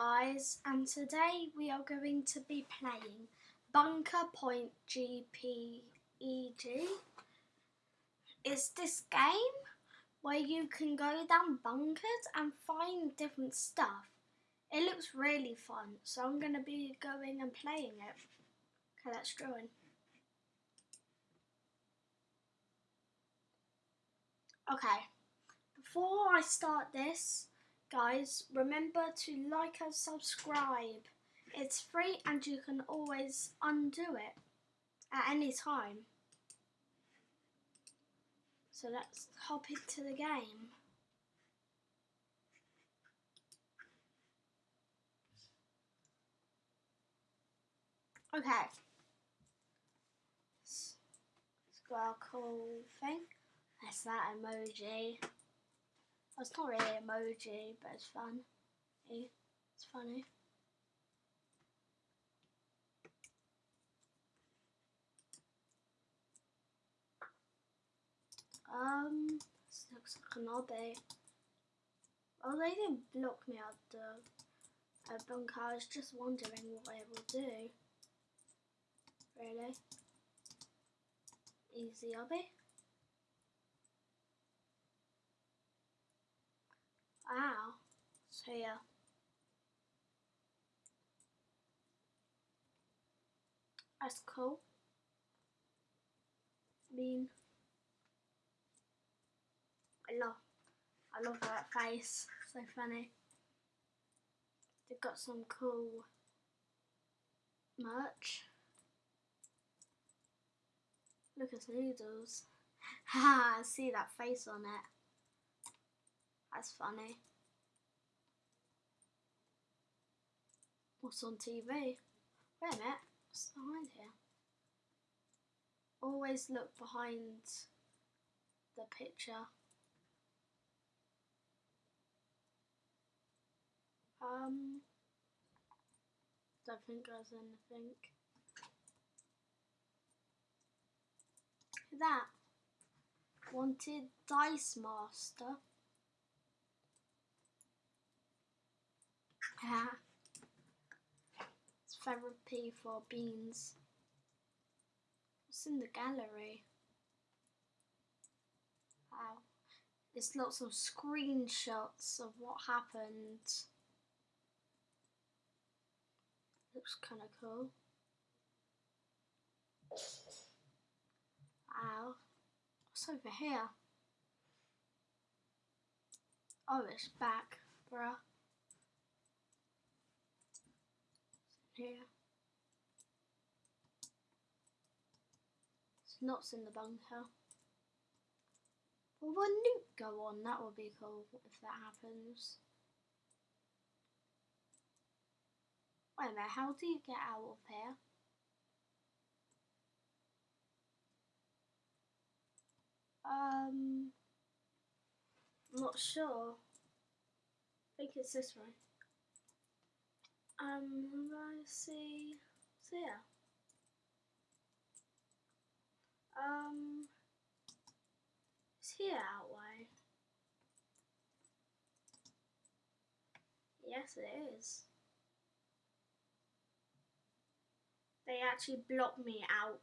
guys and today we are going to be playing Bunker Point GPEG. It's this game where you can go down bunkers and find different stuff. It looks really fun so I'm going to be going and playing it. Okay, let's join. Okay, before I start this, Guys, remember to like and subscribe. It's free and you can always undo it at any time. So let's hop into the game. Okay. Let's go our cool thing. That's that emoji. It's not really emoji, but it's fun. It's funny. Um, this looks like an obby. Oh, they didn't block me out the uh, bunker. I was just wondering what it will do. Really? Easy obby. Wow. So yeah. That's cool. I mean, I love, I love that face. So funny. They've got some cool merch. Look at the noodles. Ha! I see that face on it. That's funny. What's on TV? Wait a minute, what's behind here? Always look behind the picture. Um, don't think there's anything. That wanted Dice Master. Yeah. It's therapy for beans. What's in the gallery? Wow. There's lots of screenshots of what happened. Looks kind of cool. Wow. What's over here? Oh, it's back, bruh. Here. It's nuts in the bunker. Will the nuke go on? That would be cool if that happens. Wait a minute, how do you get out of here? Um, I'm not sure. I think it's this way. Um, let's see. So yeah. Um, it's here out way. Yes, it is. They actually blocked me out.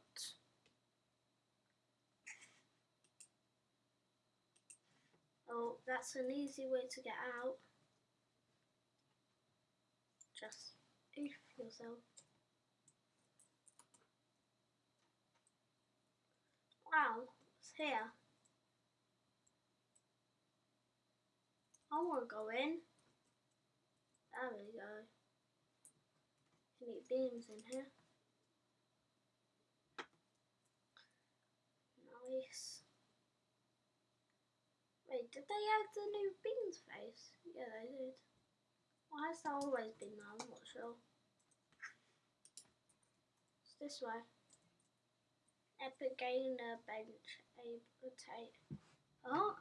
Oh, that's an easy way to get out just if yourself. Wow, it's here. I want to go in. There we go. Any beams in here. Nice. Wait, did they add the new beans face? Yeah, they did. Why has that always been there? I'm not sure. It's this way. Epic gainer bench able take. Oh.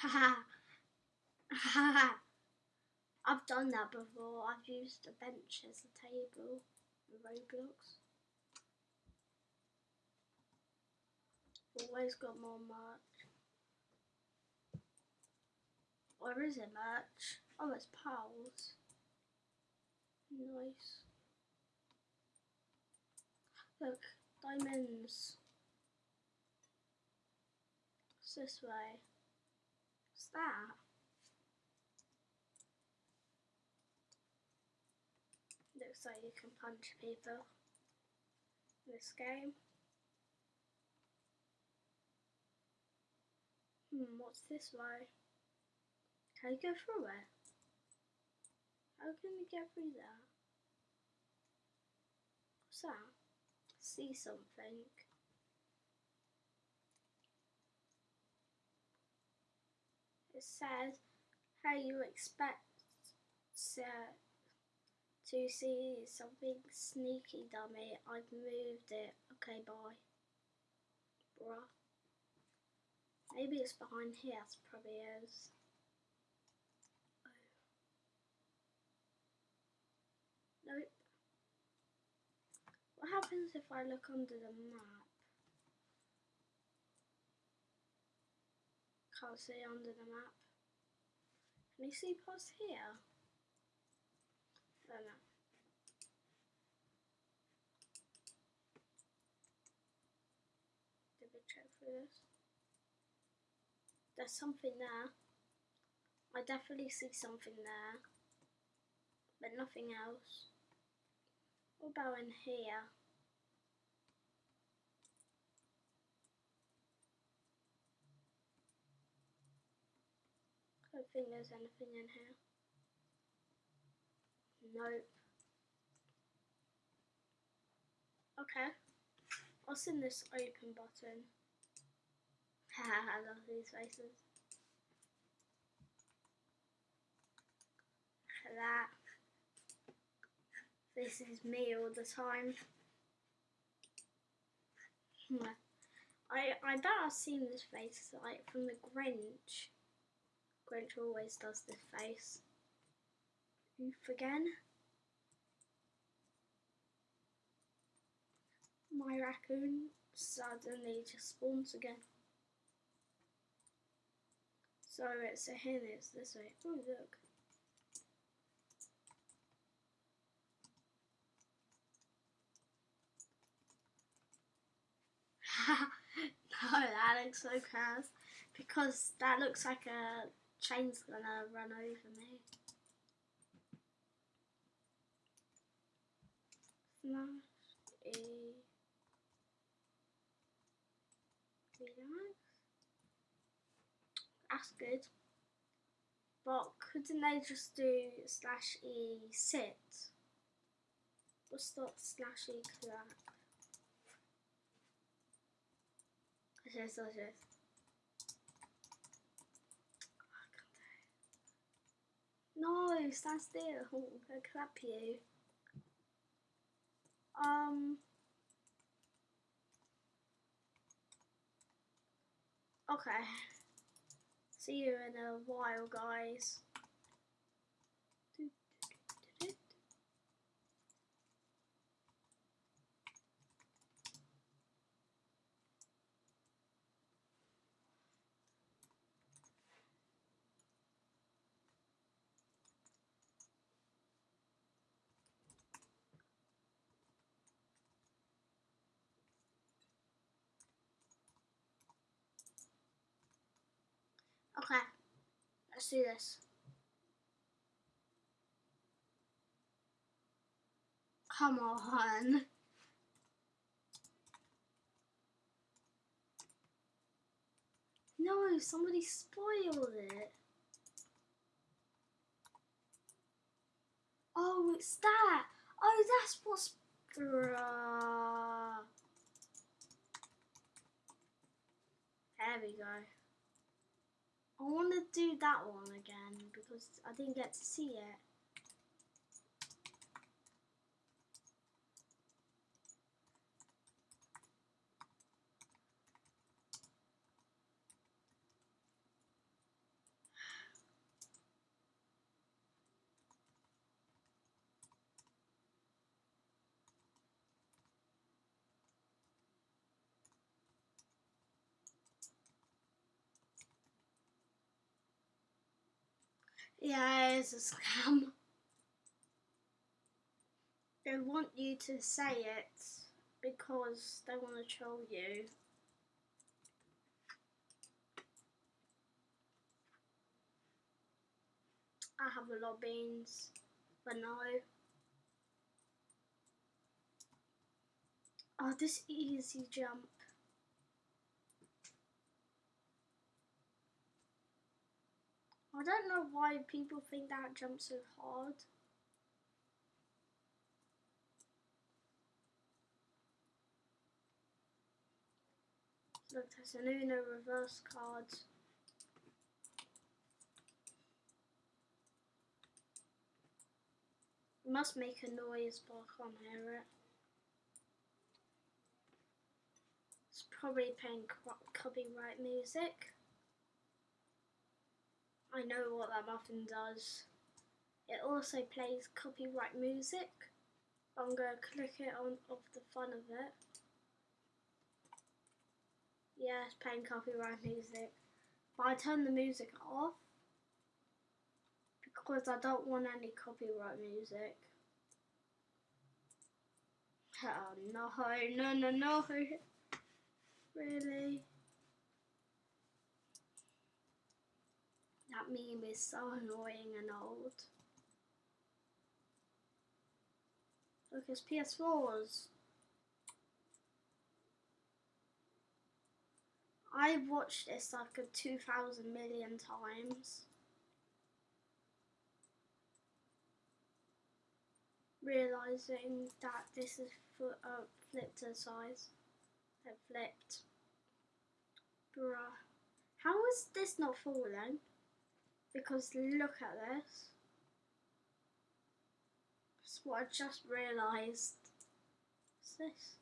Haha. Haha. I've done that before. I've used a bench as a table in Roblox. Always got more merch. Or is it merch? Oh, it's pearls. Nice. Look, diamonds. It's this way. What's that? Looks like you can punch people in this game. Hmm, what's this way? Can you go through it? How can we get through there? What's that? See something. It says how you expect to, to see something sneaky, dummy. I've moved it. Okay, bye. Bruh. Maybe it's behind here, it probably is. Nope. What happens if I look under the map? Can't see under the map. Can you see past here? Don't know. Did we check through this? There's something there. I definitely see something there. But nothing else. What about in here? I don't think there's anything in here. Nope. Okay. What's in this open button? I love these faces. Look at that. This is me all the time. Hmm. I I bet I've seen this face like from the Grinch. Grinch always does this face. Oof again. My raccoon suddenly just spawns again. So it's a hen, it's this way. Oh look. no, that looks so crass. Because that looks like a train's gonna run over me. Smash a relax. That's good. But couldn't they just do slash e sit? What's that slash e clap? Yes, yes, yes. No, stand still. I'll clap you. Um. Okay. See you in a while, guys. Okay, let's do this. Come on. No, somebody spoiled it. Oh, it's that. Oh, that's what's... Bruh. There we go. I want to do that one again because I didn't get to see it. Yeah, it's a scam. They want you to say it because they want to troll you. I have a lot of beans, but no. Oh, this easy jump. I don't know why people think that jump's so hard. Look, there's an Uno reverse card. Must make a noise, but I can't hear it. It's probably playing copyright music. I know what that muffin does. It also plays copyright music. I'm going to click it on off the front of it. Yeah, it's playing copyright music. But I turn the music off because I don't want any copyright music. Oh no, no, no, no. Really? That meme is so annoying and old. Look, it's PS4s. I've watched this like a 2,000 million times. Realising that this is uh, flipped to size. It flipped. Bruh. How is this not falling? Because look at this. That's what I just realised. What's this?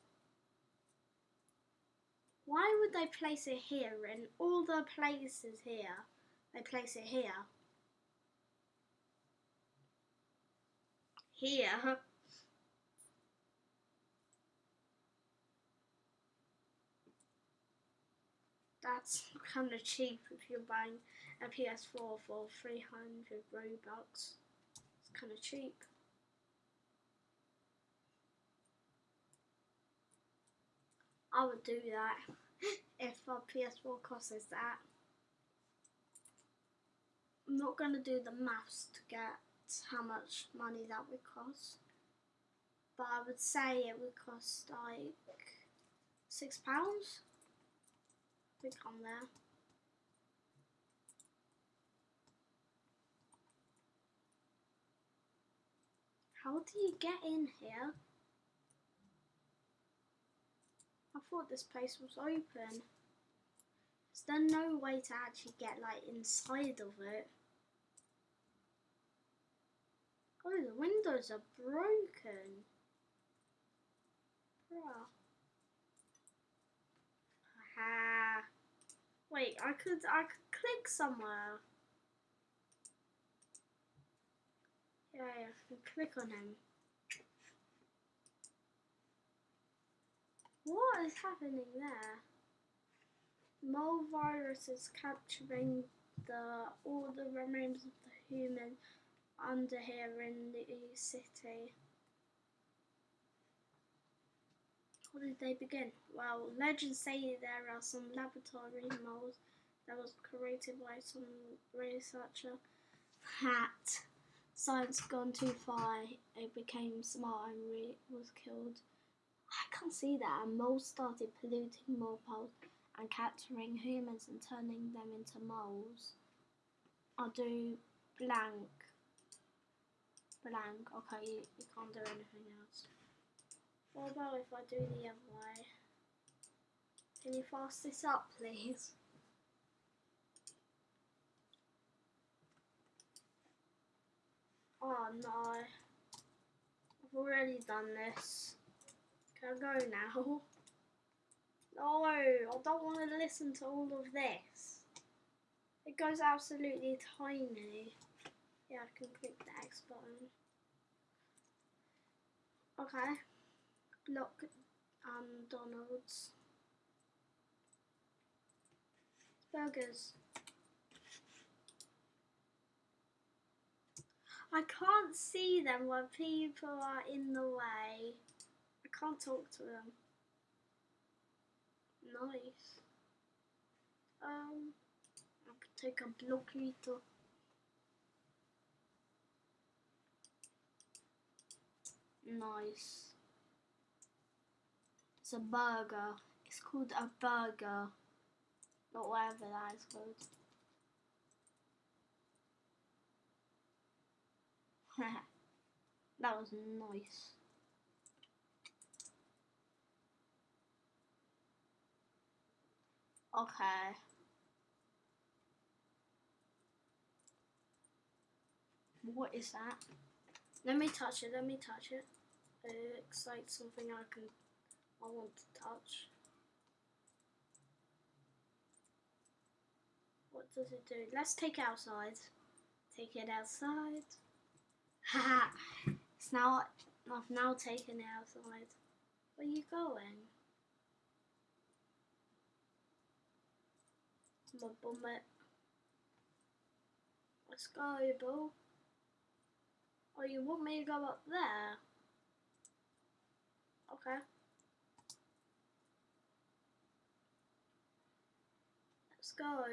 Why would they place it here in all the places here? They place it here. Here. That's kind of cheap if you're buying a PS4 for 300 Robux. It's kind of cheap. I would do that if a PS4 costs that. I'm not going to do the maths to get how much money that would cost. But I would say it would cost like six pounds. Click on there. How do you get in here? I thought this place was open. Is there no way to actually get like inside of it? Oh, the windows are broken. Bruh. Wait, I could I could click somewhere. Yeah, yeah, I can click on him. What is happening there? Mole virus is capturing the all the remains of the human under here in the city. How did they begin? Well, legends say there are some laboratory moles that was created by some researcher that science gone too far, it became smart and was killed. I can't see that. And moles started polluting more poles and capturing humans and turning them into moles. I'll do blank. Blank. Okay, you, you can't do anything else. What about if I do the other way? Can you fast this up, please? Oh no. I've already done this. Can I go now? No, I don't want to listen to all of this. It goes absolutely tiny. Yeah, I can click the X button. Okay. Look, um, Donald's. Burgers. I can't see them when people are in the way. I can't talk to them. Nice. Um, I could take a blockito. Nice. It's a burger. It's called a burger. Not whatever that is called. that was nice. Okay. What is that? Let me touch it, let me touch it. It looks like something I can I want to touch. What does it do? Let's take it outside. Take it outside. Haha. it's now I've now taken it outside. Where are you going? My bummet. Let's go. Oh, you want me to go up there? Okay. Let's go.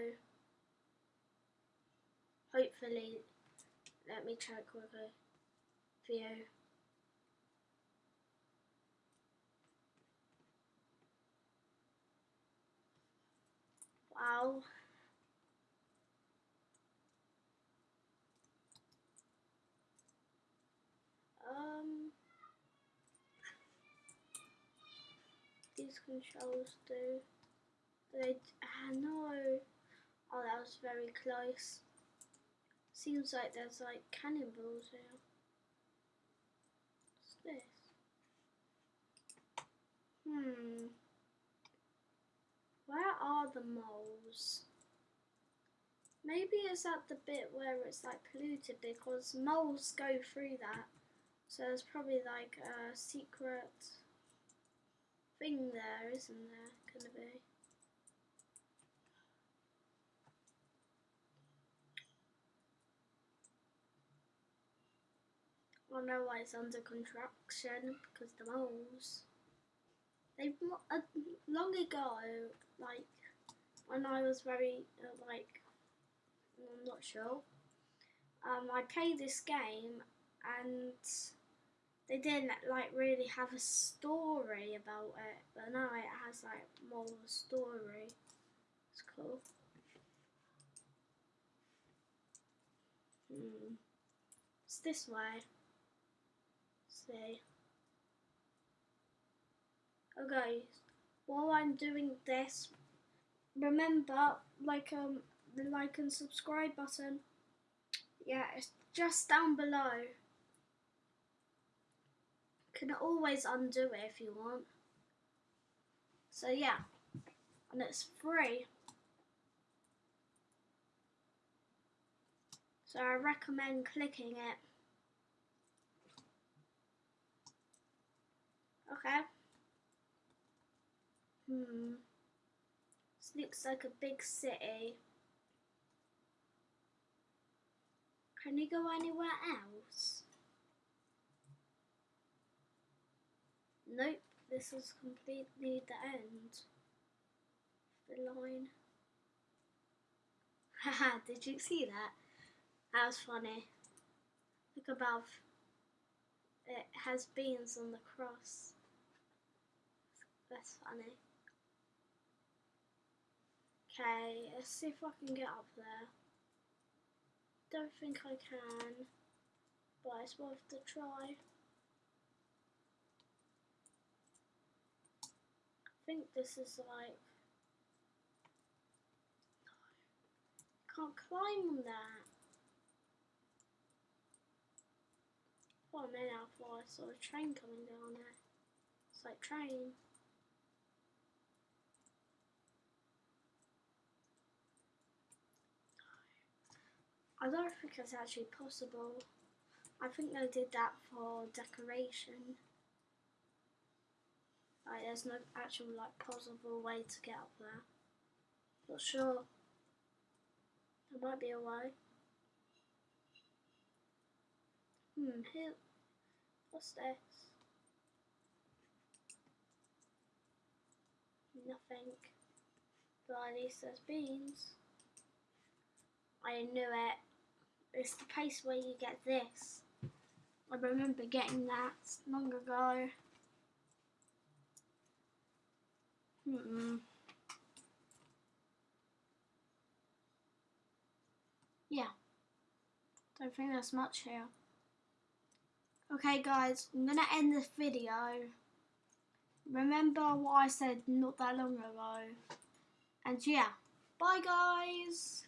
Hopefully, let me check quickly. View. Wow. Um, these controls do. They, ah, no. Oh, that was very close. Seems like there's like cannonballs here. What's this? Hmm. Where are the moles? Maybe it's at the bit where it's like polluted because moles go through that. So there's probably like a secret thing there, isn't there? Gonna be. Know why it's under construction because the moles. They uh, long ago, like when I was very uh, like I'm not sure. Um, I played this game and they didn't like really have a story about it, but now it has like more of a story. It's cool. Hmm. It's this way. Okay. While I'm doing this, remember like um the like and subscribe button. Yeah, it's just down below can always undo it if you want. So yeah, and it's free. So I recommend clicking it. Okay. Hmm. This looks like a big city. Can you go anywhere else? Nope, this is completely the end. The line. Haha, did you see that? That was funny. Look above. It has beans on the cross. That's funny. Okay, let's see if I can get up there. Don't think I can, but it's worth the try. I think this is like can't climb on that. Oh man, I thought I saw a train coming down there. It's like train. I don't think it's actually possible. I think they did that for decoration. Like, there's no actual like possible way to get up there. Not sure. There might be a way. Hmm, here. What's this? Nothing. But at least there's beans. I knew it. It's the place where you get this. I remember getting that long ago. Hmm. Yeah. Don't think there's much here. Okay guys, I'm gonna end this video. Remember what I said not that long ago. And yeah, bye guys!